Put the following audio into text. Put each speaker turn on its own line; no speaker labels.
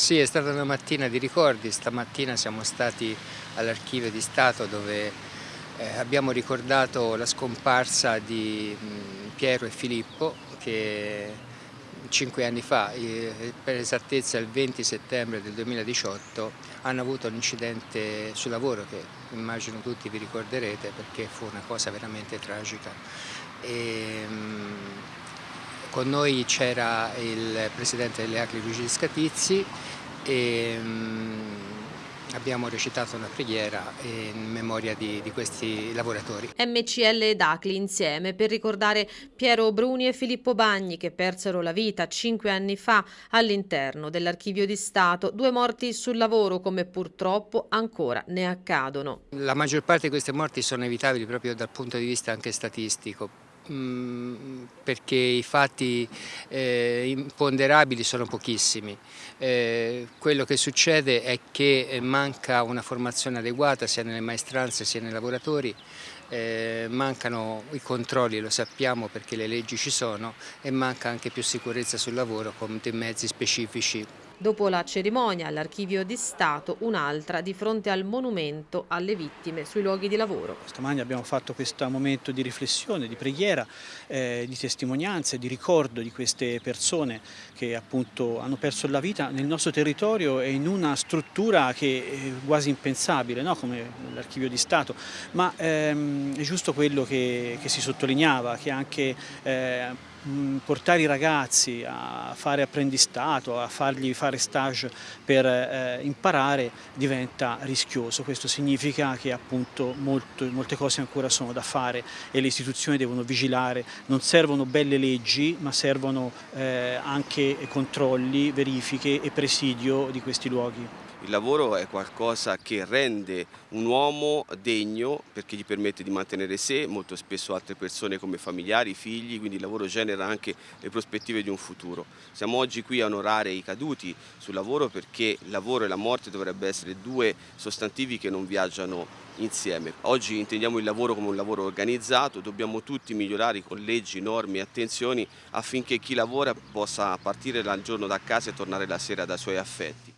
Sì, è stata una mattina di ricordi, stamattina siamo stati all'archivio di Stato dove eh, abbiamo ricordato la scomparsa di mh, Piero e Filippo che cinque anni fa, eh, per esattezza il 20 settembre del 2018, hanno avuto un incidente sul lavoro che immagino tutti vi ricorderete perché fu una cosa veramente tragica. E, mh, con noi c'era il presidente delle Acli Luigi Scatizzi e um, abbiamo recitato una preghiera in memoria di, di, questi lavoratori.
MCL ed ACLI insieme per ricordare Piero Bruni e Filippo Bagni che persero la vita cinque anni fa all'interno dell'Archivio di Stato, due morti sul lavoro come purtroppo ancora ne accadono.
La maggior parte di queste morti sono evitabili proprio dal punto di vista anche statistico Perché i fatti eh, imponderabili sono pochissimi. Eh, quello che succede è che manca una formazione adeguata sia nelle maestranze sia nei lavoratori, eh, mancano i controlli, lo sappiamo perché le leggi ci sono e manca anche più sicurezza sul lavoro con dei mezzi specifici
Dopo la cerimonia all'Archivio di Stato, un'altra di fronte al monumento alle vittime sui luoghi di lavoro.
Stamani abbiamo fatto questo momento di riflessione, di preghiera, eh, di testimonianza, di ricordo di queste persone che appunto hanno perso la vita nel nostro territorio e in una struttura che è quasi impensabile, no? come l'Archivio di Stato, ma ehm, è giusto quello che, che, si sottolineava, che anche eh, portare i ragazzi a fare apprendistato, a fargli fare stage per eh, imparare diventa rischioso. Questo significa che appunto molto, molte cose ancora sono da fare e le istituzioni devono vigilare. Non servono belle leggi ma servono eh, anche controlli, verifiche e presidio di questi luoghi.
Il lavoro è qualcosa che rende un uomo degno perché gli permette di mantenere sé, molto spesso altre persone come familiari, figli, quindi il lavoro genera anche le prospettive di un futuro. Siamo oggi qui a onorare i caduti sul lavoro perché il lavoro e la morte dovrebbero essere due sostantivi che non viaggiano insieme. Oggi intendiamo il lavoro come un lavoro organizzato, dobbiamo tutti migliorare con leggi, norme e attenzioni affinché chi lavora possa partire dal giorno da casa e tornare la sera dai suoi affetti.